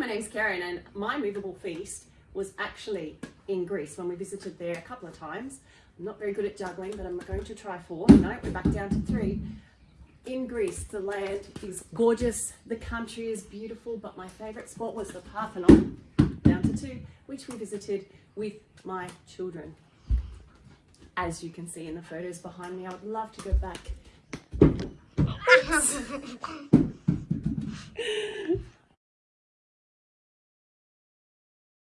my name's Karen and my movable feast was actually in Greece when we visited there a couple of times. I'm not very good at juggling, but I'm going to try four. No, we're back down to three. In Greece, the land is gorgeous, the country is beautiful, but my favourite spot was the Parthenon, down to two, which we visited with my children. As you can see in the photos behind me, I would love to go back